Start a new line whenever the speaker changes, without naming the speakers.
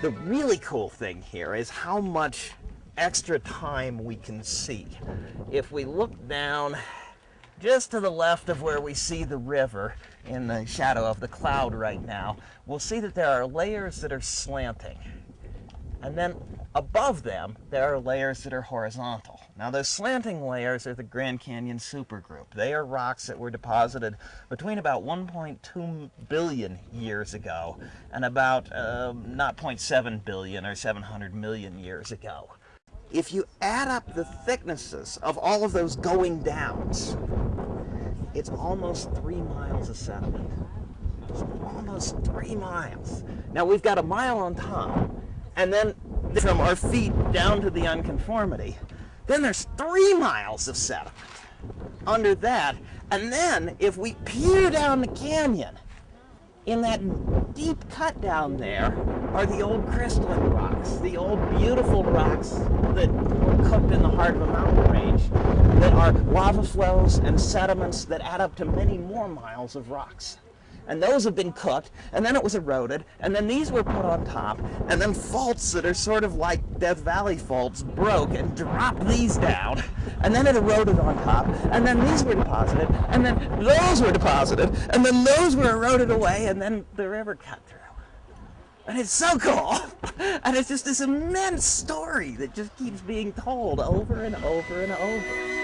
The really cool thing here is how much extra time we can see. If we look down just to the left of where we see the river in the shadow of the cloud right now, we'll see that there are layers that are slanting. And then above them, there are layers that are horizontal. Now those slanting layers are the Grand Canyon supergroup. They are rocks that were deposited between about 1.2 billion years ago and about um, not 0.7 billion or 700 million years ago. If you add up the thicknesses of all of those going downs, it's almost three miles of sediment. It's almost three miles. Now we've got a mile on top, and then from our feet down to the unconformity, then there's three miles of sediment under that. And then if we peer down the canyon, in that deep cut down there are the old crystalline rocks, the old beautiful rocks that were cooked in the heart of a mountain range that are lava flows and sediments that add up to many more miles of rocks and those have been cooked, and then it was eroded, and then these were put on top, and then faults that are sort of like Death Valley faults broke and dropped these down, and then it eroded on top, and then these were deposited, and then those were deposited, and then those were eroded away, and then the river cut through. And it's so cool. And it's just this immense story that just keeps being told over and over and over.